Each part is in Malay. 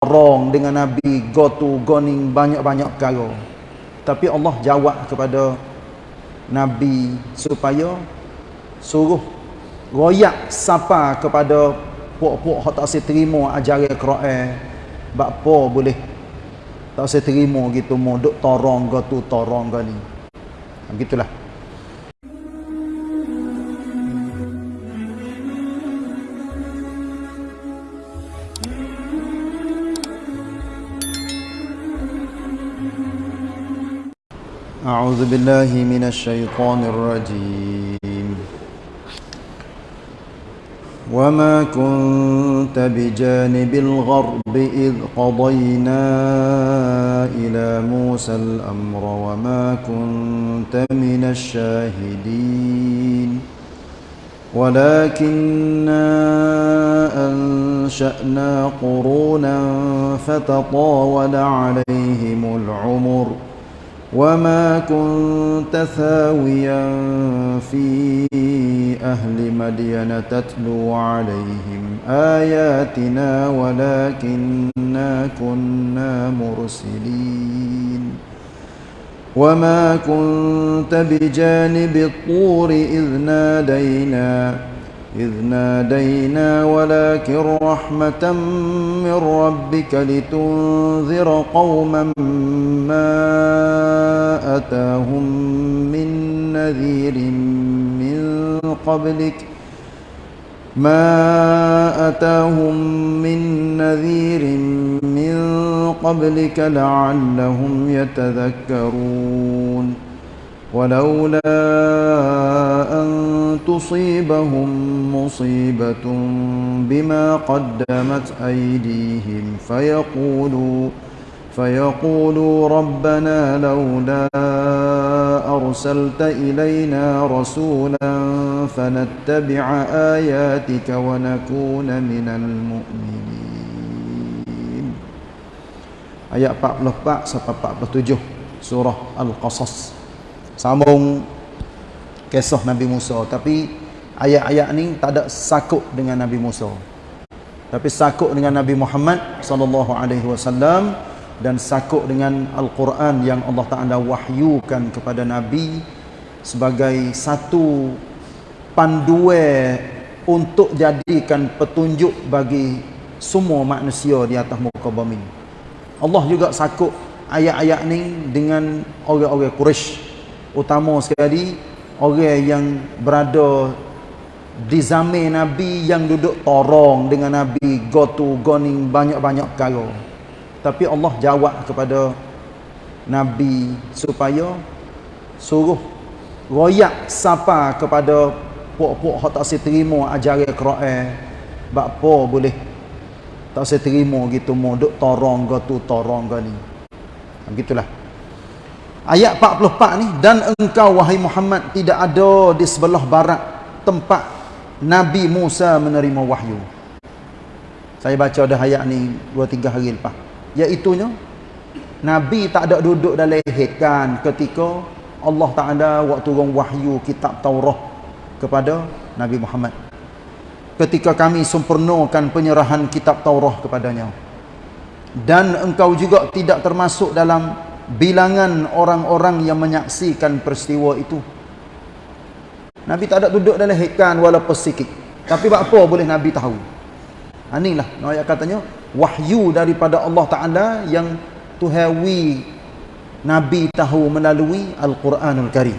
torong dengan Nabi go to goning banyak-banyak perkara. Tapi Allah jawab kepada Nabi supaya suruh royak sapa kepada puak-puak hak tak saya terima ajaran Quran. Bakpo boleh tak saya terima gitu duk torong go tu torong go ni. Begitulah. أعوذ بالله من الشيطان الرجيم. وما كنت بجانب الغرب إذ قضينا إلى موسى الأمر وما كنت من الشاهدين. ولكننا أنشأنا قرونا فتطاول عليهم العمر ۖ. وما كنت ثاويا في أهل مدين تتلو عليهم آياتنا ولكننا كنا مرسلين وما كنت بجانب الطور إذ نادينا إذ نادينا ولكن رحمة من ربك لتنذر قوما ما أتاهم من نذير من قبلك ما أتاهم من نذير من قبلك لعلهم يتذكرون ولولا أن تصيبهم مصيبة بما قدمت أيديهم فيقولوا فيقولوا ربنا لولا أرسلت إلينا رسولا فنتبع آياتك ونكون من المؤمنين آيات 44 sampai 47 surah Al-Qasas sambung kisah Nabi Musa tapi ayat-ayat ni tak ada sakut dengan Nabi Musa tapi sakut dengan Nabi Muhammad sallallahu alaihi wasallam dan sakut dengan Al-Quran yang Allah Taala wahyukan kepada Nabi sebagai satu panduan untuk jadikan petunjuk bagi semua manusia di atas muka bumi. Allah juga sakut ayat-ayat ni dengan orang-orang Quraisy utama sekali orang yang berada di zaman Nabi yang duduk torong dengan Nabi go to banyak-banyak perkara tapi Allah jawab kepada Nabi supaya suruh royak sapa kepada puak-puak yang tak saya terima ajaran Quran bakpo boleh tak saya terima gitu duk torong go tu torong go ni begitulah Ayat 44 ni dan engkau wahai Muhammad tidak ada di sebelah barat tempat Nabi Musa menerima wahyu. Saya baca dah ayat ni 2 3 hari lepas. Iaitunya Nabi tak ada duduk dalam kan ketika Allah Taala waktu turun wahyu kitab Taurat kepada Nabi Muhammad. Ketika kami sempurnakan penyerahan kitab Taurat kepadanya. Dan engkau juga tidak termasuk dalam bilangan orang-orang yang menyaksikan peristiwa itu. Nabi tak ada duduk dalam hekan walaupun sikit. Tapi apa boleh Nabi tahu? Ha, inilah ayat katanya wahyu daripada Allah Taala yang tuhawi Nabi tahu melalui Al-Quranul Karim.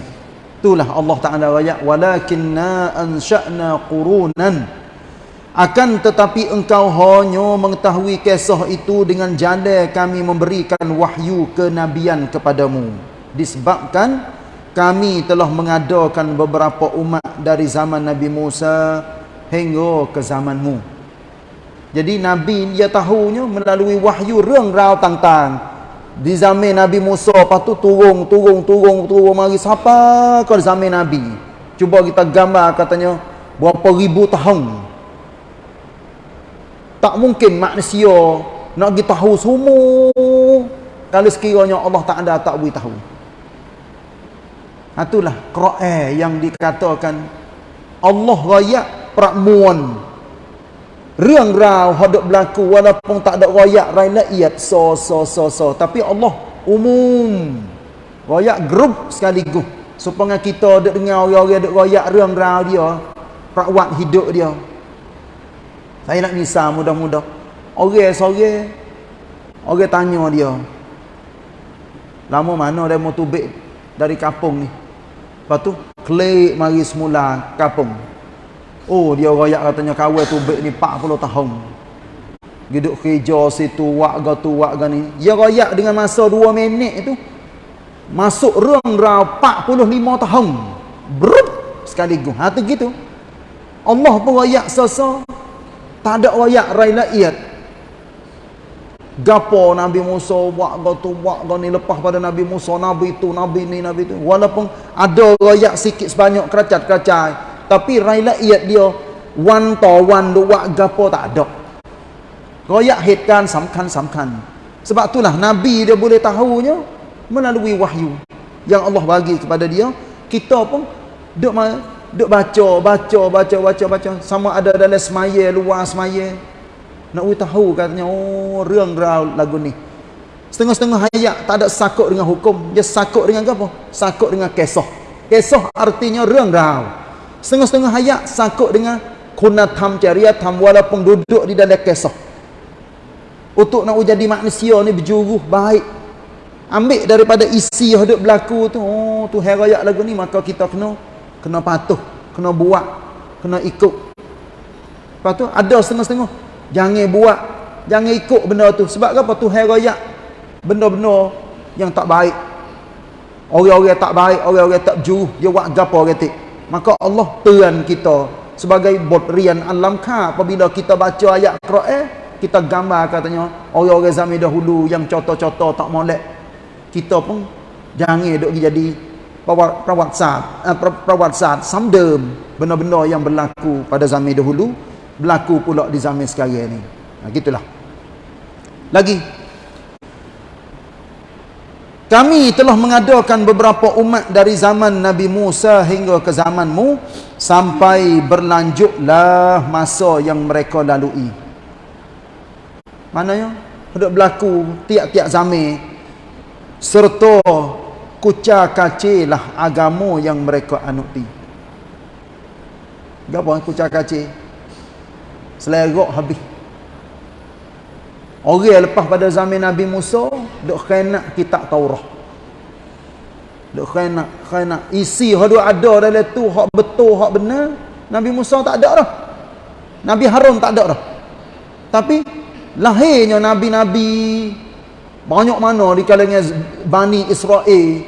Itulah Allah Taala ayat walakinna ansha'na qurunan akan tetapi engkau hanya mengetahui kisah itu dengan janda kami memberikan wahyu kenabian kepadamu. Disebabkan kami telah mengadakan beberapa umat dari zaman Nabi Musa hingga ke zamanmu. Jadi Nabi dia tahunya melalui wahyu reng rau tang-tang. Di zaman Nabi Musa lepas tu turun, turun, turun, turun mari siapa ke zaman Nabi. Cuba kita gambar katanya berapa ribu tahun tak mungkin manusia nak pergi tahu semua kalau sekiranya Allah tak ada tak boleh tahu. Itulah Quran yang dikatakan Allah raya pramuan รื่องrau hadap berlaku walaupun tak ada royak rakyat so so so so tapi Allah umum. Royak grup sekaligus. Supaya kita duk dengar orang-orang duk royak รื่องrau dia, perawat hidup dia. Saya nak misal mudah-mudah. Orang sore orang tanya dia. Lama mana dia mau tubik dari kampung ni? Lepas tu klik mari semula kampung. Oh dia royak katanya kawai tubik ni 40 tahun. Duduk kerja situ wak ga tu wak ga ni. Dia royak dengan masa 2 minit tu. Masuk ruang rau 45 tahun. Brup sekaligus. Ha tu gitu. Allah pun royak sesa. Tak ada royak rai laiyat. Gapo Nabi Musa buat ga tu buat ga ni lepas pada Nabi Musa Nabi tu Nabi ni Nabi tu walaupun ada royak sikit sebanyak keracat-keracat tapi rai laiyat dia one to one do buat gapo tak ada royak headkan samkan samkan sebab itulah nabi dia boleh tahunya melalui wahyu yang Allah bagi kepada dia kita pun duk duk baca baca baca baca baca sama ada dalam semaya luar semaya nak tahu katanya oh รื่องrau lagu ni setengah-setengah ayat tak ada sakut dengan hukum dia sakut dengan apa sakut dengan kisah kisah artinya รื่องrau Setengah-setengah ayat sangkut dengan kunatam jariyatam walaupun duduk di dalam kisah. Untuk nak jadi manusia ni berjuruh baik. Ambil daripada isi yang hidup berlaku tu. Oh, tu hari raya lagu ni maka kita kena kena patuh, kena buat, kena ikut. Lepas tu ada setengah-setengah jangan buat, jangan ikut benda tu. Sebab apa tu hari raya benda-benda yang tak baik. Orang-orang tak baik, orang-orang tak juruh, dia buat gapo orang tik maka Allah teran kita sebagai botrian alam ka. Apabila kita baca ayat Quran kita gambar katanya orang-orang zaman dahulu yang contoh-contoh tak molek. Kita pun jangan duk jadi perawat perawat saat eh, perawat saat samdem. Benda-benda yang berlaku pada zaman dahulu berlaku pula di zaman sekarang ni. Nah gitulah. Lagi kami telah mengadakan beberapa umat dari zaman Nabi Musa hingga ke zamanmu sampai berlanjutlah masa yang mereka lalui. Mananya? Hendak berlaku tiap-tiap zaman serta kucar kacilah agama yang mereka anuti. Apa kucar kacir? Selerok habis. Orang lepas pada zaman Nabi Musa duk khianat kitab Taurat. Duk khianat, khianat isi hak ada dalam tu hak betul, hak benar. Nabi Musa tak ada dah. Nabi Harun tak ada dah. Tapi lahirnya nabi-nabi banyak mana di kalangan Bani Israel.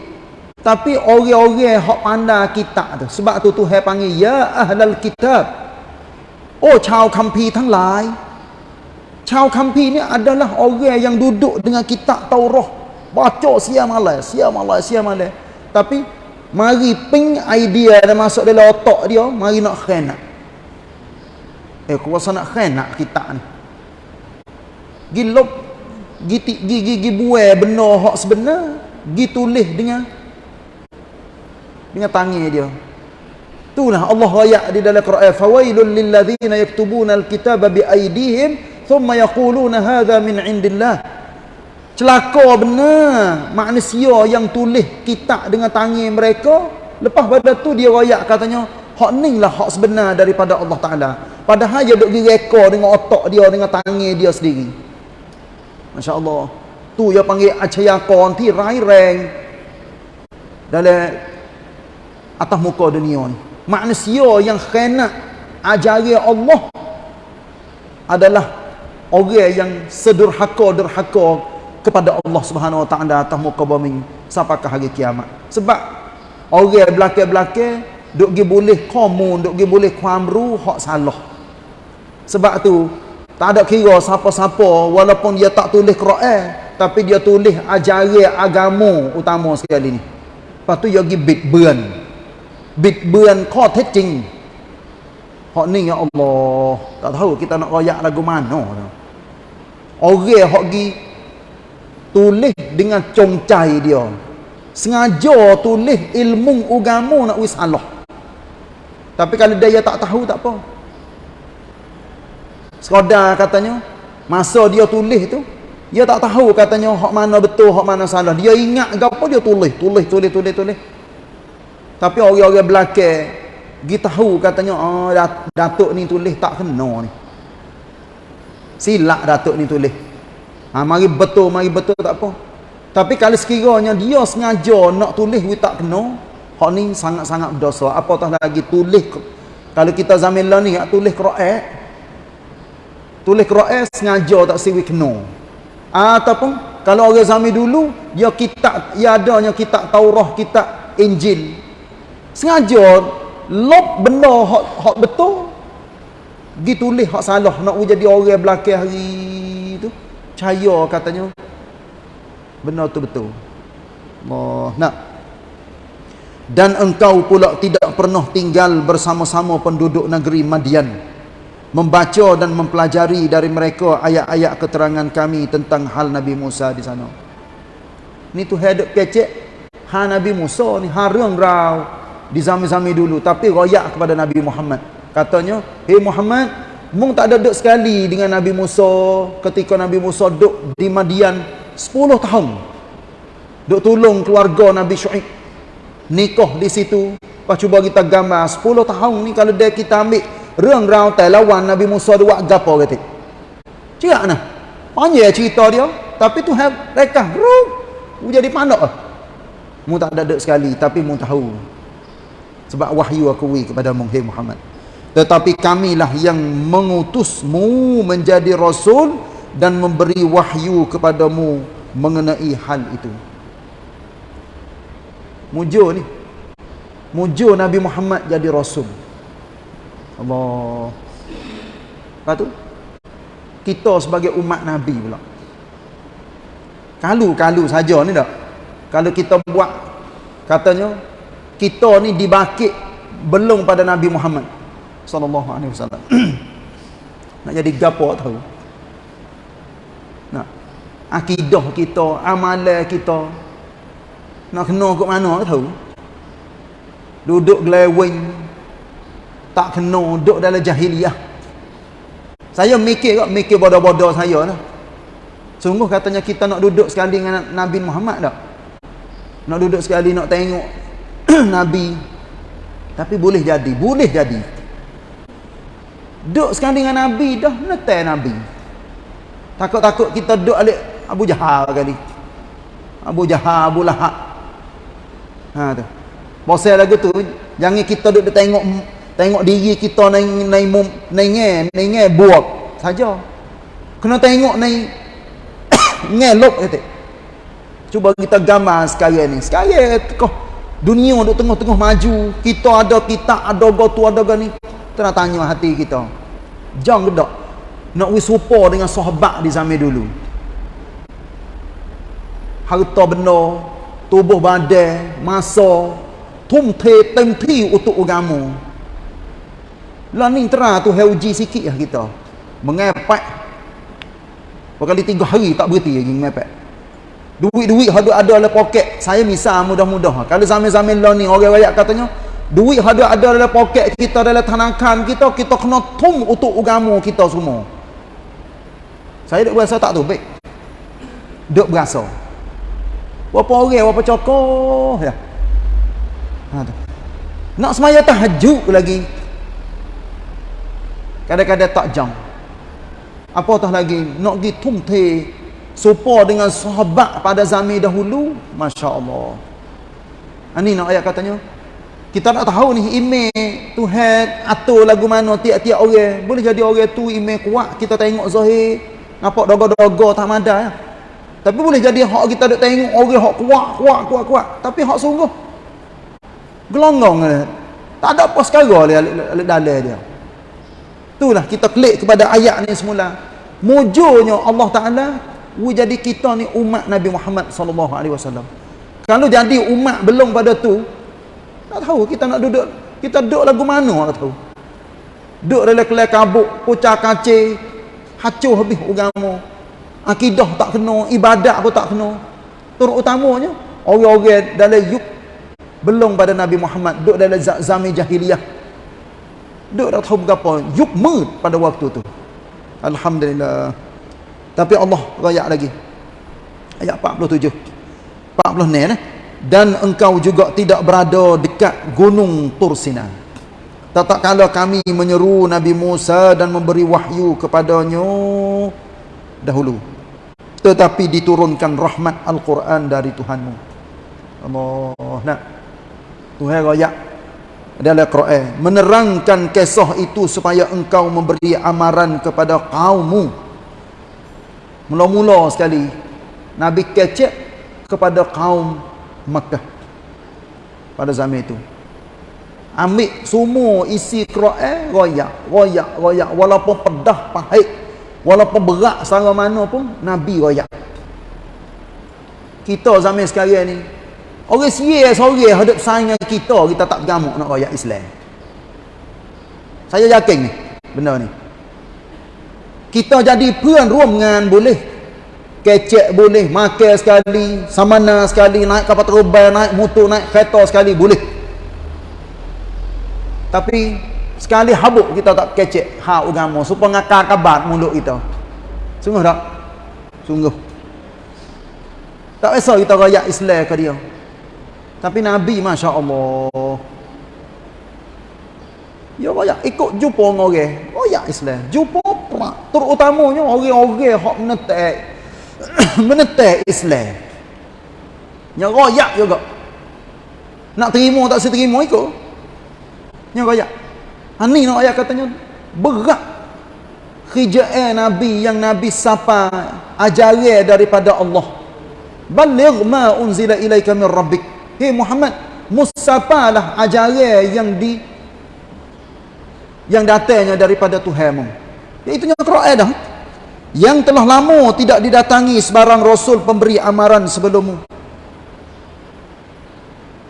Tapi orang-orang hak pandai kitab tu. Sebab tu Tuhan panggil ya ahlal kitab. Oh ชาวคัมภีร์ทั้งหลาย Chao Kampi ni adalah orang yang duduk dengan kitab Taurah. Baca siang malam, siang malam, siang malam. Tapi mari ping idea dah masuk dalam otak dia, mari nak khianat. Eh, kuasa nak khianat kitab ni. Gilop gigi gigi gigi buai benar hak sebenar, gi tulis dengan dengan tangan dia. Itulah Allah ayat di dalam Quran, "Fawailul lil ladzina yaktubuna al-kitaba bi aydihim" thumma yaquluna hadha min indillah. Celaka benar manusia yang tulis kitab dengan tangan mereka. Lepas pada tu dia royak katanya hak ni lah hak sebenar daripada Allah Ta'ala. Padahal dia duk direka dengan otak dia dengan tangan dia sendiri. Masya Allah tu dia panggil acayakon ti rai reng dalam atas muka dunia ni. Manusia yang khenat ajari Allah adalah orang yang sederhaka-derhaka kepada Allah Subhanahu Wa Taala atas muka bumi sampai ke hari kiamat. Sebab orang belakang-belakang duk gi boleh komo, duk gi boleh kuamru hak salah. Sebab tu tak ada kira siapa-siapa walaupun dia tak tulis Quran tapi dia tulis ajaran agama utama sekali ni. Lepas tu dia gi bit beun. Bit beun ko. Hak ni ya Allah, tak tahu kita nak royak lagu mana tu. No orang hok gi tulis dengan congcai dia. Sengaja tulis ilmu agama nak wis Allah tapi kalau dia tak tahu tak apa. Sekadar katanya masa dia tulis tu dia tak tahu katanya hak mana betul hak mana salah. Dia ingat apa dia tulis tulis tulis tulis tulis. Tapi orang-orang belakang dia tahu katanya oh, datuk ni tulis tak kena ni silap datuk ni tulis. Ha, mari betul mari betul tak apa. Tapi kalau sekiranya dia sengaja nak tulis we tak kena. Hak ni sangat-sangat berdosa. Apatah lagi tulis kalau kita zaman lah ni tulis Quran. Tulis Quran sengaja tak siwi kena. Ataupun kalau orang zaman dulu dia kitab ya adanya kitab Taurah kitab Injil. Sengaja lop benda hak hak betul gi tulis hak salah. Nak jadi orang belakang hari tu. Percaya katanya. Benar tu betul. Allah. Nak. Dan engkau pula tidak pernah tinggal bersama-sama penduduk negeri Madian. Membaca dan mempelajari dari mereka ayat-ayat keterangan kami tentang hal Nabi Musa di sana. Ni tu hadap kecek. Ha Nabi Musa ni harung rau. Di zaman-zaman dulu. Tapi royak kepada Nabi Muhammad katanya hey Muhammad mung tak ada duduk sekali dengan Nabi Musa ketika Nabi Musa duduk di Madian 10 tahun. Duduk tolong keluarga Nabi Syuib nikah di situ. Pas cuba kita gambar 10 tahun ni kalau dia kita ambil rang rau tai lawan Nabi Musa buat gapo kata cik nah panjang cerita dia tapi tu have rekah ru jadi pandok ah mu tak ada duduk sekali tapi mu tahu. Sebab wahyu aku wi kepada Muhammad tetapi kamilah yang mengutusmu menjadi rasul dan memberi wahyu kepadamu mengenai hal itu. Mujur ni. Mujur Nabi Muhammad jadi rasul. Allah. Lepas tu kita sebagai umat Nabi pula. Kalu-kalu saja ni tak? Kalau kita buat katanya kita ni dibakit belum pada Nabi Muhammad sallallahu alaihi wasallam. nak jadi gapo tahu. Nak akidah kita, amalan kita nak kena kat mana tahu. Duduk geleweng tak kena duduk dalam jahiliah. Saya mikir kok mikir bodoh-bodoh saya lah. Sungguh katanya kita nak duduk sekali dengan Nabi Muhammad tak? Nak duduk sekali nak tengok Nabi. Tapi boleh jadi, boleh jadi. Duk sekarang dengan Nabi dah netai Nabi. Takut-takut kita duk alik Abu Jahal kali. Abu Jahal, Abu Lahab. Ha tu. Bosel lagu tu, jangan kita duk tengok tengok diri kita naik naik mum naik buat saja. Kena tengok naik ngelok kata. Cuba kita gambar sekarang ni. Sekarang kau dunia duk tengah-tengah maju. Kita ada kita ada gotu ada gani kita tanya hati kita. Jangan gedak. Nak wis serupa dengan sahabat di zaman dulu. Harta benda, tubuh badan, masa, tumte temti untuk agama. Lah ni terang tu hai uji sikit lah kita. Mengepek. Berkali tiga hari tak berhenti lagi mengepek. Duit-duit ada ada dalam poket. Saya misal mudah-mudah. Kalau zaman-zaman lah ni orang rakyat katanya, duit ada ada dalam poket kita dalam tanakan kita kita kena tung untuk agama kita semua. Saya duk berasa tak tu baik duk berasa. Berapa orang berapa cokor ya. Ha, tu. nak semaya tahajud lagi. Kadang-kadang tak jam. Apatah lagi? Nak pergi tung te supaya dengan sahabat pada zaman dahulu? Masya Allah. Ini nak ayat katanya kita nak tahu ni email Tuhan atur lagu mana tiap-tiap orang. Boleh jadi orang tu email kuat kita tengok zahir nampak dogo-dogo tak ada ya. tapi boleh jadi hak kita duk tengok orang hak kuat kuat kuat kuat. Tapi hak sungguh gelonggong eh. tak ada apa sekarang dia dalam dia. Itulah kita klik kepada ayat ni semula. Mujurnya Allah Ta'ala jadi kita ni umat Nabi Muhammad wasallam. Kalau jadi umat belum pada tu tak tahu kita nak duduk kita duduk lagu mana tak tahu duduk dalam kelai kabuk pucah kacir hancur habis agama akidah tak kena ibadat pun tak kena terutamanya orang-orang dalam yuk belum pada Nabi Muhammad duduk dalam zaman jahiliyah duduk tak tahu berapa yuk mud pada waktu tu Alhamdulillah. Tapi Allah rayak lagi. Ayat 47. 40 ni eh. Dan engkau juga tidak berada dekat gunung Tursina. Tak kala kami menyeru Nabi Musa dan memberi wahyu kepadanya dahulu. Tetapi diturunkan rahmat Al-Quran dari Tuhanmu. Allah nak. Tuhan rayak dalam Quran menerangkan kisah itu supaya engkau memberi amaran kepada kaummu mula-mula sekali Nabi kecek kepada kaum Makkah pada zaman itu ambil semua isi Quran royak royak royak walaupun pedah pahit walaupun berat secara mana pun Nabi royak kita zaman sekarang ni Orang siya sore hadap saingan kita, kita tak gamuk nak rakyat Islam. Saya yakin ni, benda ni. Kita jadi puan ruangan boleh. Kecek boleh, makan sekali, samana sekali, naik kapal terbang, naik motor, naik kereta sekali, boleh. Tapi, sekali habuk kita tak kecek hak agama, supaya ngakar kabat mulut kita. Sungguh tak? Sungguh. Tak biasa kita rakyat Islam ke dia. Tapi Nabi Masya Allah Ya raya ikut jumpa orang Raya Islam Jumpa Terutamanya orang-orang Yang menetek Menetek Islam. Yang raya juga. Nak terima tak seterima ikut Yang raya Ini nak ayat katanya Berat. Khija'ah Nabi Yang Nabi sapa Ajaran daripada Allah. Baligh ma unzila ilaika min rabbik. Hei Muhammad, musafalah ajaran yang di yang datangnya daripada Tuhanmu. Iaitu yang dah. Yang telah lama tidak didatangi sebarang rasul pemberi amaran sebelummu.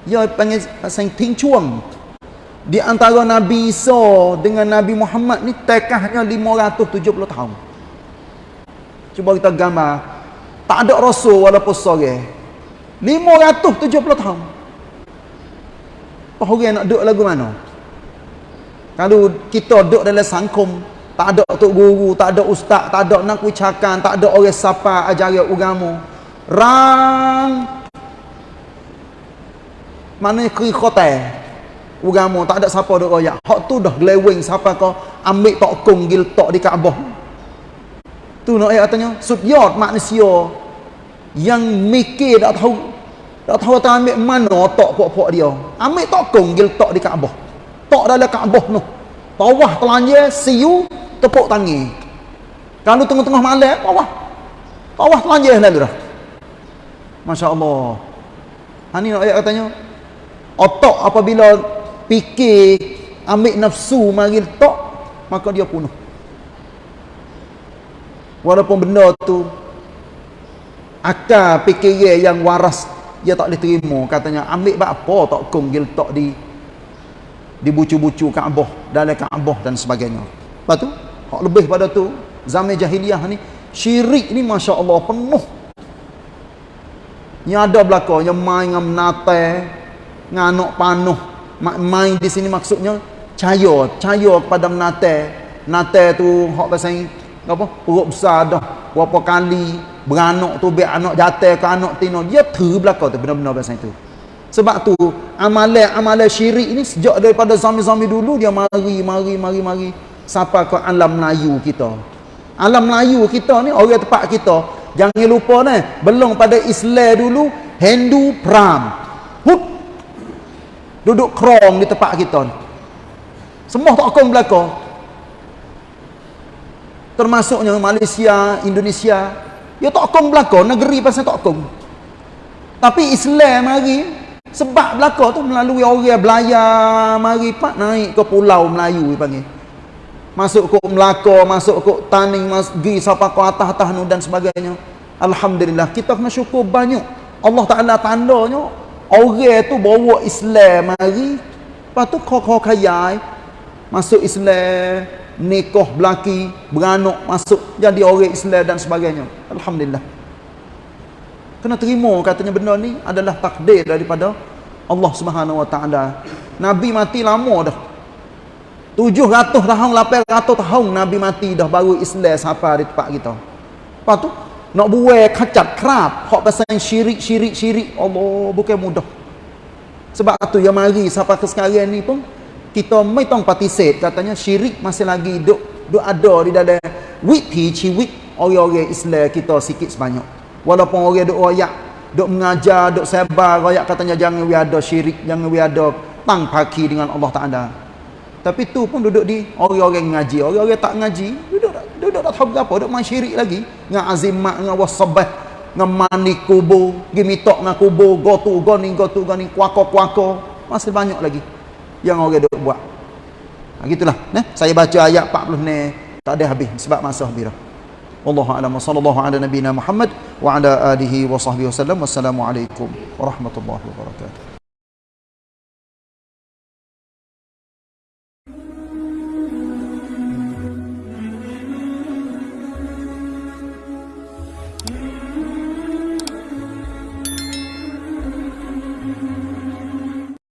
Ya panggil pasang tingcuang. Di antara Nabi Isa dengan Nabi Muhammad ni tekahnya 570 tahun. Cuba kita gambar. Tak ada rasul walaupun seorang. 570 tahun. Apa orang nak duduk lagu mana? Kalau kita duduk dalam sangkum, tak ada tok guru, tak ada ustaz, tak ada nak ucapan, tak ada orang siapa ajaran agama. Rang mana kri khotai agama tak ada siapa duk royak. Hak tu dah glewing siapa kau ambil tok kong gil tok di Kaabah. Tu nak ayat katanya, sudyot manusia yang mikir tak tahu tak tahu tak ambil mana otak pok-pok dia. Ambil tokong gil tok di Kaabah. Tok dalam Kaabah tu. Tawah telanjir, siu, tepuk tangi. Kalau tengah-tengah malam, tawah. Tawah telanjir lalu dah. Masya Allah. Ini nak ayat katanya. Otak apabila fikir, ambil nafsu mari tok, maka dia punuh. Walaupun benda tu akal fikiran yang waras dia tak boleh terima katanya ambil bab apa tak kong gil tak di di bucu-bucu Kaabah dalam Kaabah dan sebagainya lepas tu hak lebih pada tu zaman jahiliah ni syirik ni Masya Allah penuh. Yang ada belakang yang main dengan menate nganak panuh. Main di sini maksudnya cahaya cahaya kepada menate. Menate tu hak pasal apa perut besar dah. Berapa kali beranak tu biar anak jatuh ke anak tino dia ter belakang tu benar-benar pasal itu. Sebab tu amalan-amalan syirik ni sejak daripada zami-zami dulu dia mari mari mari mari sampai ke alam Melayu kita? Alam Melayu kita ni orang tempat kita. Jangan lupa ni belum pada Islam dulu Hindu Pram. Hup. duduk krong di tempat kita ni. Semua tak akan belakang termasuknya Malaysia, Indonesia. Dia tokong belakang negeri pasal tokong. Tapi Islam mari sebab belakang tu melalui orang belayar mari pak naik ke pulau Melayu panggil. Masuk ke Melaka, masuk ke Taning, masuk ke atas-atas dan sebagainya. Alhamdulillah kita kena syukur banyak. Allah Taala tandanya orang tu bawa Islam mari. Lepas tu kau-kau kaya masuk Islam nikah belaki beranak masuk jadi orang Islam dan sebagainya. Alhamdulillah. Kena terima katanya benda ni adalah takdir daripada Allah Subhanahu Wa Taala. Nabi mati lama dah 700 tahun 800 tahun Nabi mati dah baru Islam sampai di tempat kita. Lepas tu nak buat kacat kerap hak pasal syirik syirik syirik Allah bukan mudah. Sebab tu yang mari sampai ke sekarang ni pun kita mai tong participate. Katanya syirik masih lagi duk duk ada di dalam wit pi ci wit orang-orang Islam kita sikit sebanyak. Walaupun orang duk royak duk mengajar duk sebar royak katanya jangan we ada syirik jangan we ada tang paki dengan Allah Taala tapi tu pun duduk di orang-orang ngaji. Orang-orang tak ngaji duduk duduk tak tahu apa duduk main syirik lagi. Dengan azimat dengan wasabah dengan mandi kubur pergi mitok dengan kubur go tu go ni go tu go ni kuako kuako masih banyak lagi yang orang duk buat. Ha, gitulah nah saya baca ayat 40 ni tak ada habis sebab masa habis dah. Wallahu a'lam. Sallallahu ala nabiyina muhammad wa ala alihi wa sahbihi wasallam wassalamu alaikum warahmatullahi wabarakatuh